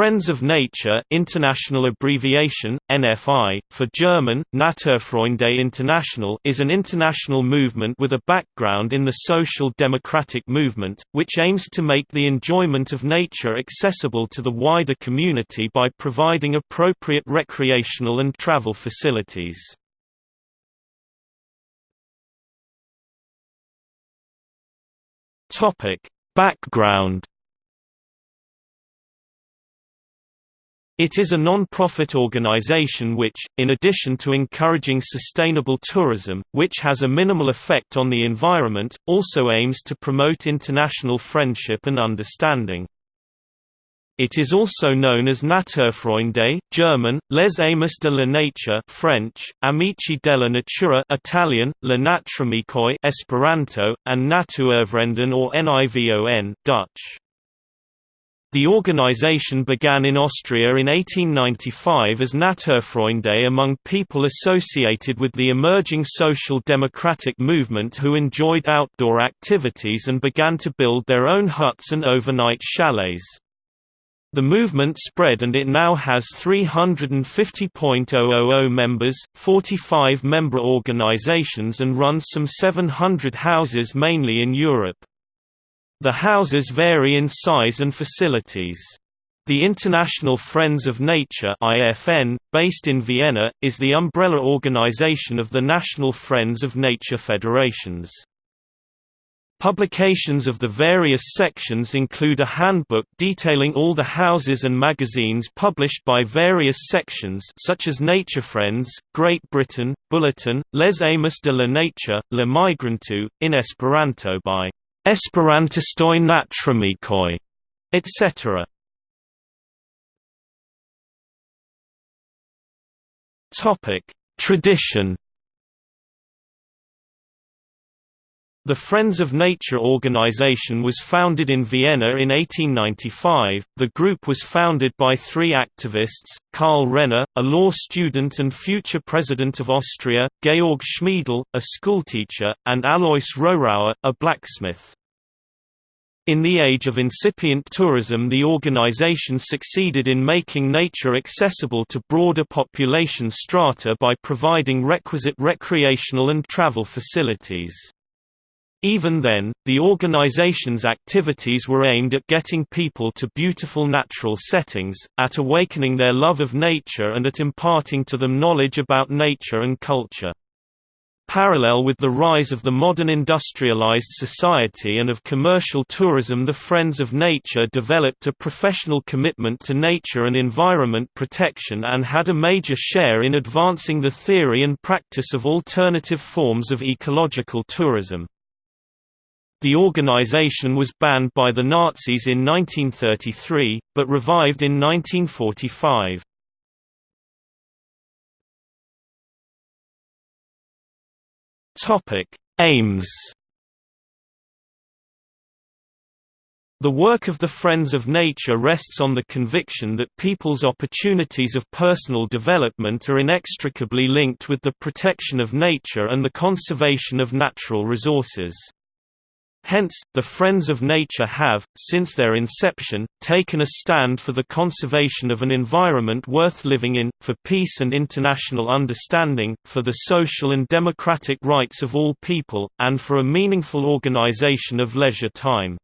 Friends of Nature international abbreviation, NFI, for German, Naturfreunde International is an international movement with a background in the social democratic movement, which aims to make the enjoyment of nature accessible to the wider community by providing appropriate recreational and travel facilities. Background It is a non-profit organization which, in addition to encouraging sustainable tourism, which has a minimal effect on the environment, also aims to promote international friendship and understanding. It is also known as Naturfreunde German, Les Amis de la Nature French, Amici della Natura Italian, La Naturamikoj Esperanto, and Natuurvrienden or NIVON Dutch. The organization began in Austria in 1895 as Naturfreunde among people associated with the emerging social democratic movement who enjoyed outdoor activities and began to build their own huts and overnight chalets. The movement spread and it now has 350.000 members, 45 member organizations and runs some 700 houses mainly in Europe. The houses vary in size and facilities. The International Friends of Nature IFN, based in Vienna, is the umbrella organization of the National Friends of Nature federations. Publications of the various sections include a handbook detailing all the houses and magazines published by various sections such as Nature Friends, Great Britain, Bulletin, Les Amis de la Nature, La Migranto, in Esperanto by Esperantistoj Naturamikoj, etc. Topic: Tradition. The Friends of Nature organization was founded in Vienna in 1895. The group was founded by three activists Karl Renner, a law student and future president of Austria, Georg Schmiedl, a schoolteacher, and Alois Rohrauer, a blacksmith. In the age of incipient tourism the organization succeeded in making nature accessible to broader population strata by providing requisite recreational and travel facilities. Even then, the organization's activities were aimed at getting people to beautiful natural settings, at awakening their love of nature and at imparting to them knowledge about nature and culture. Parallel with the rise of the modern industrialized society and of commercial tourism the Friends of Nature developed a professional commitment to nature and environment protection and had a major share in advancing the theory and practice of alternative forms of ecological tourism. The organization was banned by the Nazis in 1933, but revived in 1945. Aims The work of the Friends of Nature rests on the conviction that people's opportunities of personal development are inextricably linked with the protection of nature and the conservation of natural resources. Hence, the Friends of Nature have, since their inception, taken a stand for the conservation of an environment worth living in, for peace and international understanding, for the social and democratic rights of all people, and for a meaningful organization of leisure time.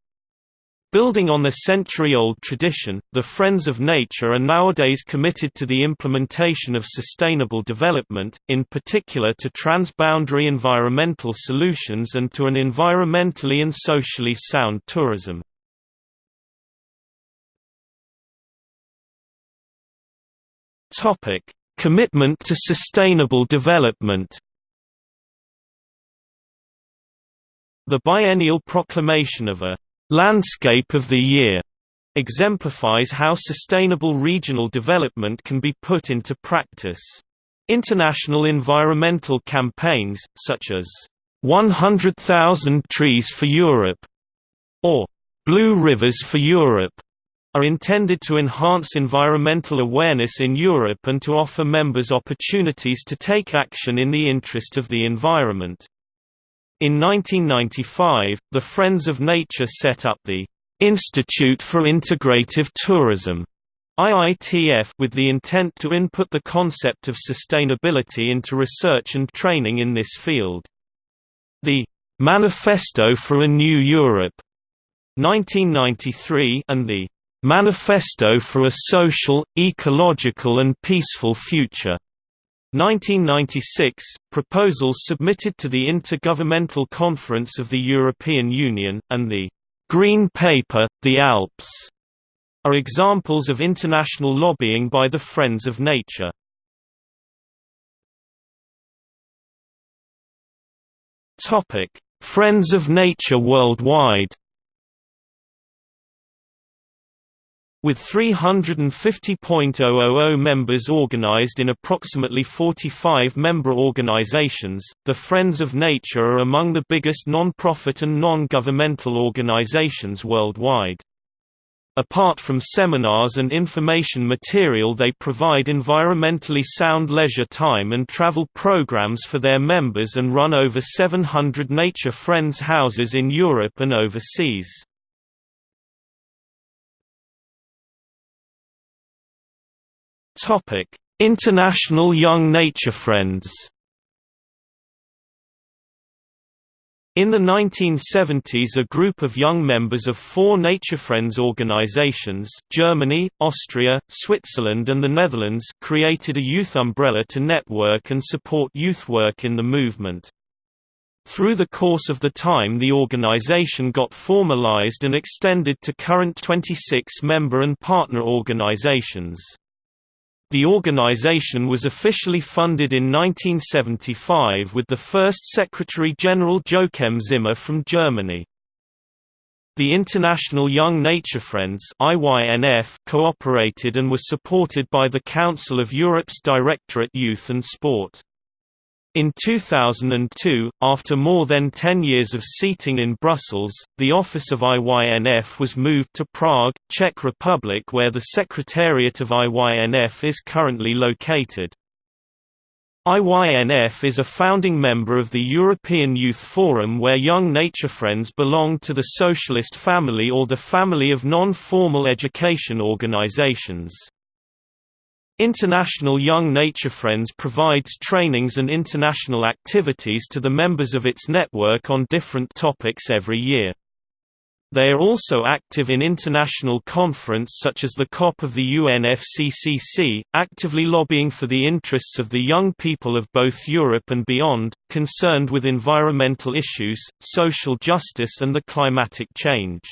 Building on the century-old tradition, the Friends of Nature are nowadays committed to the implementation of sustainable development, in particular to transboundary environmental solutions and to an environmentally and socially sound tourism. Commitment to sustainable development The biennial proclamation of a Landscape of the Year exemplifies how sustainable regional development can be put into practice. International environmental campaigns, such as 100,000 Trees for Europe or Blue Rivers for Europe, are intended to enhance environmental awareness in Europe and to offer members opportunities to take action in the interest of the environment. In 1995, the Friends of Nature set up the Institute for Integrative Tourism, IITF with the intent to input the concept of sustainability into research and training in this field. The Manifesto for a New Europe 1993 and the Manifesto for a Social, Ecological and Peaceful Future 1996, proposals submitted to the Intergovernmental Conference of the European Union, and the Green Paper, The Alps, are examples of international lobbying by the Friends of Nature. Friends of Nature worldwide With 350.000 members organized in approximately 45 member organizations, the Friends of Nature are among the biggest non-profit and non-governmental organizations worldwide. Apart from seminars and information material they provide environmentally sound leisure time and travel programs for their members and run over 700 Nature Friends houses in Europe and overseas. Topic: International Young Nature Friends. In the 1970s a group of young members of four Nature Friends organizations Germany, Austria, Switzerland and the Netherlands created a youth umbrella to network and support youth work in the movement. Through the course of the time the organization got formalized and extended to current 26 member and partner organizations. The organization was officially funded in 1975 with the first Secretary-General Joachim Zimmer from Germany. The International Young Nature Friends cooperated and was supported by the Council of Europe's Directorate Youth and Sport. In 2002, after more than 10 years of seating in Brussels, the office of IYNF was moved to Prague, Czech Republic where the Secretariat of IYNF is currently located. IYNF is a founding member of the European Youth Forum where young nature friends belong to the socialist family or the family of non-formal education organizations. International Young Nature Friends provides trainings and international activities to the members of its network on different topics every year. They are also active in international conference such as the COP of the UNFCCC, actively lobbying for the interests of the young people of both Europe and beyond, concerned with environmental issues, social justice and the climatic change.